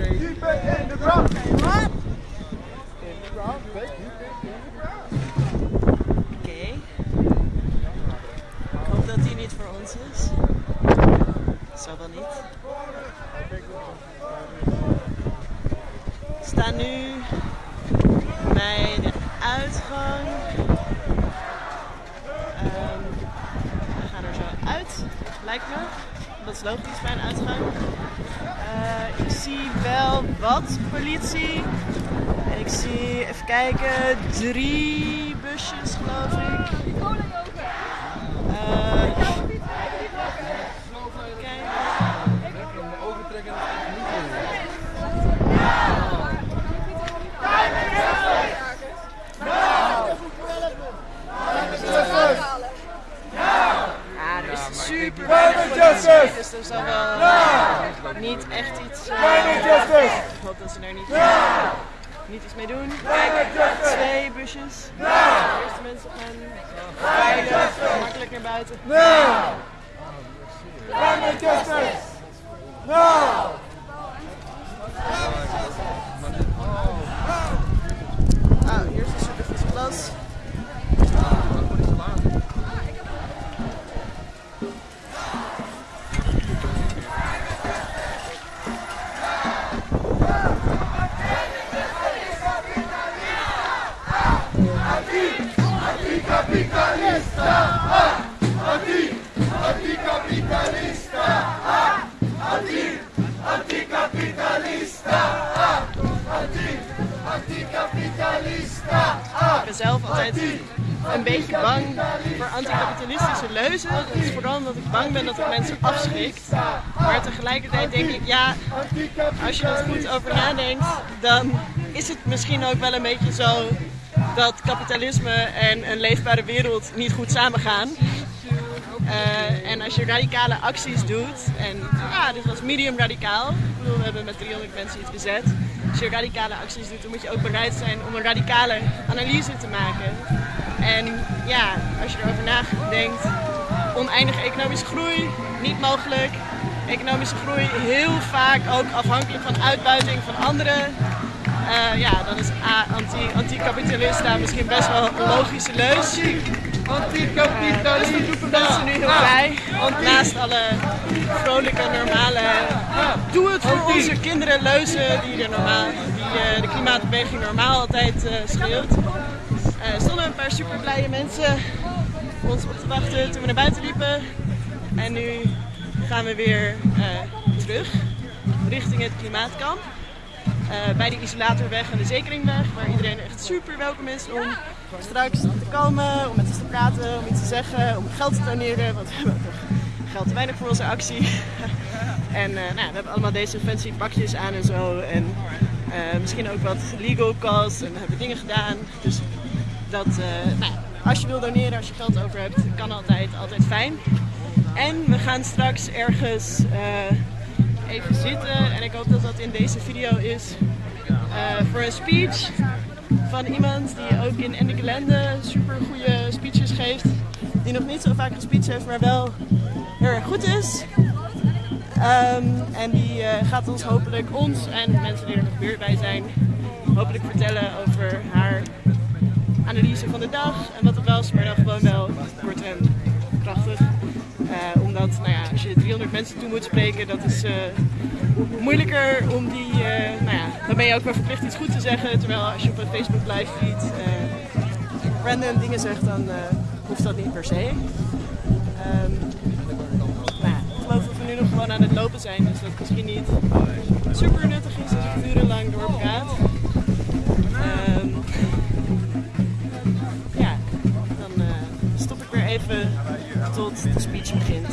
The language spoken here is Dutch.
Oké. Hoop dat die niet voor ons is. Zal wel niet. We staan nu bij de uitgang. Ehm, we gaan er zo uit, lijkt me. Dat is logisch bij een uitgang. Eh, ik zie wel wat politie. En ik zie, even kijken, drie busjes geloof ik. Eh, dus zal wel niet echt iets... eh! Ik hoop dat ze er niet, niet iets mee doen. Kijk, twee busjes. De eerste mensen gaan veilig, makkelijk naar buiten. No! Climate justice! No! Ben zelf altijd een beetje bang voor anticapitalistische leuzen. Is vooral omdat ik bang ben dat het mensen afschrikt. Maar tegelijkertijd denk ik, ja, als je er goed over nadenkt, dan is het misschien ook wel een beetje zo dat kapitalisme en een leefbare wereld niet goed samengaan. Eh, en als je radicale acties doet, en dit was medium radicaal. Ik bedoel, we hebben met 300 mensen iets bezet. Als je radicale acties doet, dan moet je ook bereid zijn om een radicale analyse te maken. En ja, als je erover nadenkt, oneindige economische groei, niet mogelijk. Economische groei heel vaak ook afhankelijk van uitbuiting van anderen. Eh, ja, dan is A, anti- anti-kapitalista misschien best wel een logische leus. Anticapitalista! Dus dat roepen mensen nu heel blij. Naast alle vrolijke, normale. Doe het voor onze kinderen leuzen die, er normaal, die eh, de klimaatbeweging normaal altijd eh schreeuwt. Er stonden een paar super blije mensen ons op te wachten toen we naar buiten liepen. En nu gaan we weer eh, terug richting het klimaatkamp. Eh, bij de isolatorweg en de zekeringweg, waar iedereen echt super welkom is om straks te komen, om met ons te praten, om iets te zeggen, om geld te doneren, want we hebben nog geld te weinig voor onze actie. en eh, nou, we hebben allemaal deze fancy pakjes aan en zo. En eh, misschien ook wat legal costs en we hebben dingen gedaan. Dus dat, nou, als je wil doneren, als je geld over hebt, kan altijd, altijd fijn. En we gaan straks ergens even zitten en ik hoop dat dat in deze video is eh, voor een speech van iemand die ook in Ennikelende super goede speeches geeft. Die nog niet zo vaak gespeecht heeft, maar wel heel erg goed is. Ehm, en die eh, gaat ons hopelijk, ons en mensen die er nog weer bij zijn, hopelijk vertellen over haar analyse van de dag en wat het was, maar dan gewoon wel als je 300 mensen toe moet spreken, dat is eh, moeilijker om die, eh, nou ja, dan ben je ook wel verplicht iets goed te zeggen. Terwijl als je op een Facebook live feed eh, random dingen zegt, dan hoeft dat niet per se. Ja, ik geloof dat we nu nog gewoon aan het lopen zijn, dus dat misschien niet super nuttig is als ik urenlang doorpraat. Ehm, ja, dan stop ik weer even tot de speech begint.